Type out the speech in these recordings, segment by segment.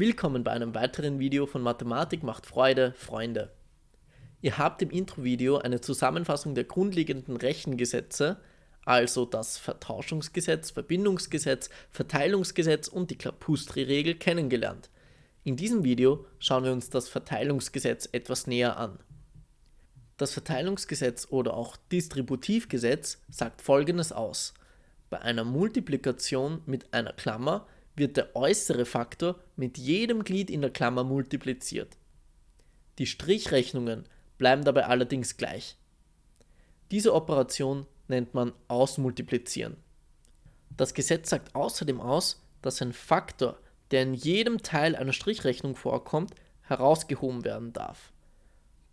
Willkommen bei einem weiteren Video von Mathematik macht Freude, Freunde. Ihr habt im Intro-Video eine Zusammenfassung der grundlegenden Rechengesetze, also das Vertauschungsgesetz, Verbindungsgesetz, Verteilungsgesetz und die Klapustri-Regel kennengelernt. In diesem Video schauen wir uns das Verteilungsgesetz etwas näher an. Das Verteilungsgesetz oder auch Distributivgesetz sagt folgendes aus. Bei einer Multiplikation mit einer Klammer wird der äußere Faktor mit jedem Glied in der Klammer multipliziert. Die Strichrechnungen bleiben dabei allerdings gleich. Diese Operation nennt man Ausmultiplizieren. Das Gesetz sagt außerdem aus, dass ein Faktor, der in jedem Teil einer Strichrechnung vorkommt, herausgehoben werden darf.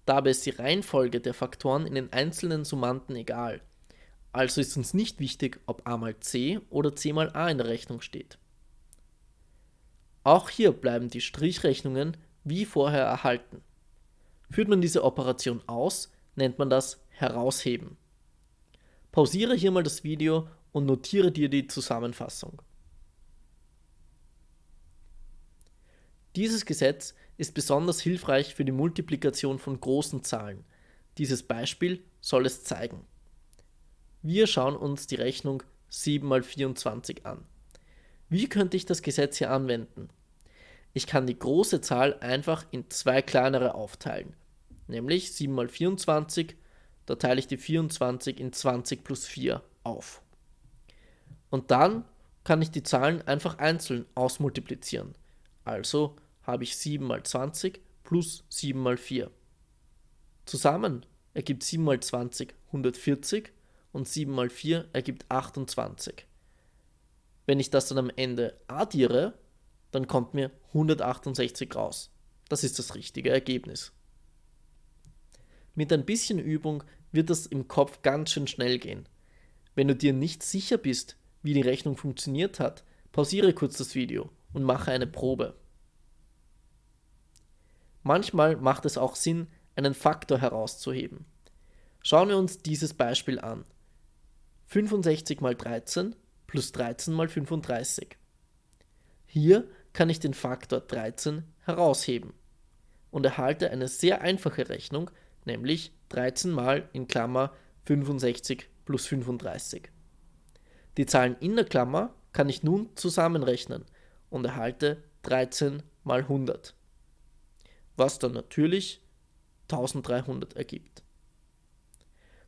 Dabei ist die Reihenfolge der Faktoren in den einzelnen Summanden egal. Also ist uns nicht wichtig, ob a mal c oder c mal a in der Rechnung steht. Auch hier bleiben die Strichrechnungen wie vorher erhalten. Führt man diese Operation aus, nennt man das Herausheben. Pausiere hier mal das Video und notiere dir die Zusammenfassung. Dieses Gesetz ist besonders hilfreich für die Multiplikation von großen Zahlen. Dieses Beispiel soll es zeigen. Wir schauen uns die Rechnung 7 mal 24 an. Wie könnte ich das Gesetz hier anwenden? Ich kann die große Zahl einfach in zwei kleinere aufteilen, nämlich 7 mal 24, da teile ich die 24 in 20 plus 4 auf. Und dann kann ich die Zahlen einfach einzeln ausmultiplizieren. Also habe ich 7 mal 20 plus 7 mal 4. Zusammen ergibt 7 mal 20 140 und 7 mal 4 ergibt 28. Wenn ich das dann am Ende addiere, dann kommt mir 168 raus. Das ist das richtige Ergebnis. Mit ein bisschen Übung wird das im Kopf ganz schön schnell gehen. Wenn du dir nicht sicher bist, wie die Rechnung funktioniert hat, pausiere kurz das Video und mache eine Probe. Manchmal macht es auch Sinn, einen Faktor herauszuheben. Schauen wir uns dieses Beispiel an. 65 mal 13 plus 13 mal 35. Hier kann ich den Faktor 13 herausheben und erhalte eine sehr einfache Rechnung, nämlich 13 mal in Klammer 65 plus 35. Die Zahlen in der Klammer kann ich nun zusammenrechnen und erhalte 13 mal 100, was dann natürlich 1300 ergibt.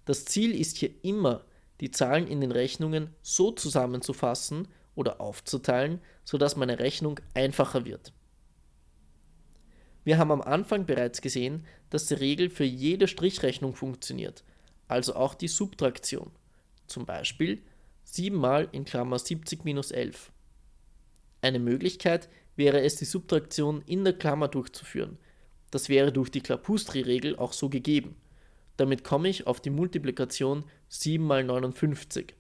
Das Ziel ist hier immer, die Zahlen in den Rechnungen so zusammenzufassen, oder aufzuteilen, sodass meine Rechnung einfacher wird. Wir haben am Anfang bereits gesehen, dass die Regel für jede Strichrechnung funktioniert, also auch die Subtraktion. Zum Beispiel 7 mal in Klammer 70 minus 11. Eine Möglichkeit wäre es, die Subtraktion in der Klammer durchzuführen. Das wäre durch die Klapustri-Regel auch so gegeben. Damit komme ich auf die Multiplikation 7 mal 59.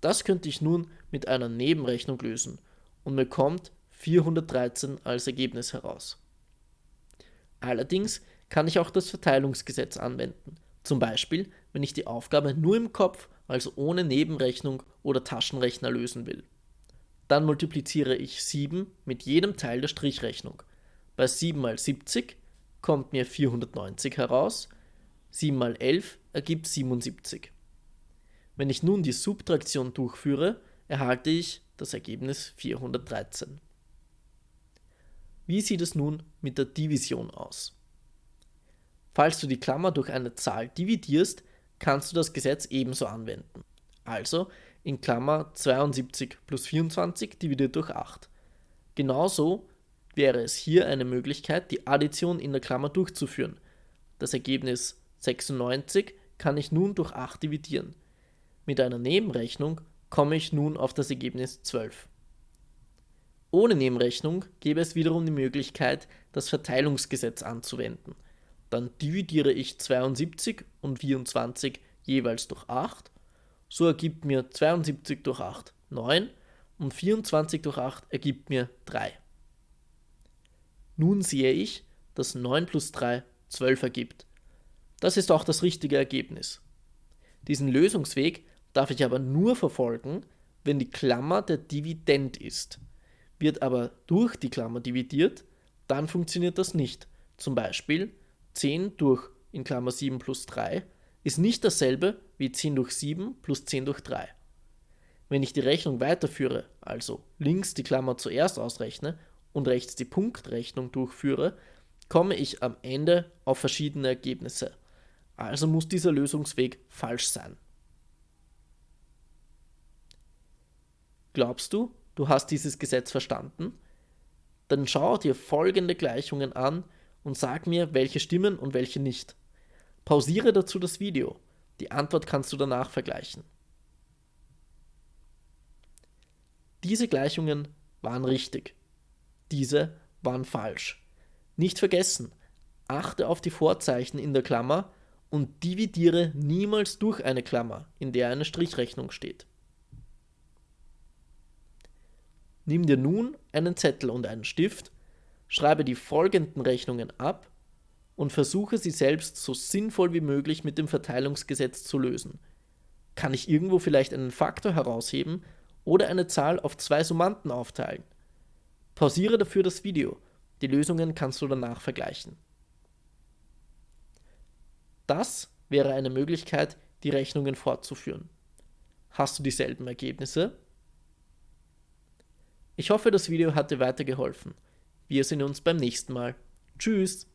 Das könnte ich nun mit einer Nebenrechnung lösen und mir kommt 413 als Ergebnis heraus. Allerdings kann ich auch das Verteilungsgesetz anwenden, zum Beispiel wenn ich die Aufgabe nur im Kopf, also ohne Nebenrechnung oder Taschenrechner lösen will. Dann multipliziere ich 7 mit jedem Teil der Strichrechnung. Bei 7 mal 70 kommt mir 490 heraus, 7 mal 11 ergibt 77. Wenn ich nun die Subtraktion durchführe, erhalte ich das Ergebnis 413. Wie sieht es nun mit der Division aus? Falls du die Klammer durch eine Zahl dividierst, kannst du das Gesetz ebenso anwenden. Also in Klammer 72 plus 24 dividiert durch 8. Genauso wäre es hier eine Möglichkeit, die Addition in der Klammer durchzuführen. Das Ergebnis 96 kann ich nun durch 8 dividieren. Mit einer Nebenrechnung komme ich nun auf das Ergebnis 12. Ohne Nebenrechnung gäbe es wiederum die Möglichkeit, das Verteilungsgesetz anzuwenden. Dann dividiere ich 72 und 24 jeweils durch 8. So ergibt mir 72 durch 8 9 und 24 durch 8 ergibt mir 3. Nun sehe ich, dass 9 plus 3 12 ergibt. Das ist auch das richtige Ergebnis. Diesen Lösungsweg darf ich aber nur verfolgen, wenn die Klammer der Dividend ist. Wird aber durch die Klammer dividiert, dann funktioniert das nicht. Zum Beispiel 10 durch in Klammer 7 plus 3 ist nicht dasselbe wie 10 durch 7 plus 10 durch 3. Wenn ich die Rechnung weiterführe, also links die Klammer zuerst ausrechne und rechts die Punktrechnung durchführe, komme ich am Ende auf verschiedene Ergebnisse. Also muss dieser Lösungsweg falsch sein. Glaubst du, du hast dieses Gesetz verstanden? Dann schau dir folgende Gleichungen an und sag mir, welche stimmen und welche nicht. Pausiere dazu das Video. Die Antwort kannst du danach vergleichen. Diese Gleichungen waren richtig. Diese waren falsch. Nicht vergessen, achte auf die Vorzeichen in der Klammer und dividiere niemals durch eine Klammer, in der eine Strichrechnung steht. Nimm dir nun einen Zettel und einen Stift, schreibe die folgenden Rechnungen ab und versuche sie selbst so sinnvoll wie möglich mit dem Verteilungsgesetz zu lösen. Kann ich irgendwo vielleicht einen Faktor herausheben oder eine Zahl auf zwei Summanden aufteilen? Pausiere dafür das Video. Die Lösungen kannst du danach vergleichen. Das wäre eine Möglichkeit, die Rechnungen fortzuführen. Hast du dieselben Ergebnisse? Ich hoffe, das Video hat dir weitergeholfen. Wir sehen uns beim nächsten Mal. Tschüss!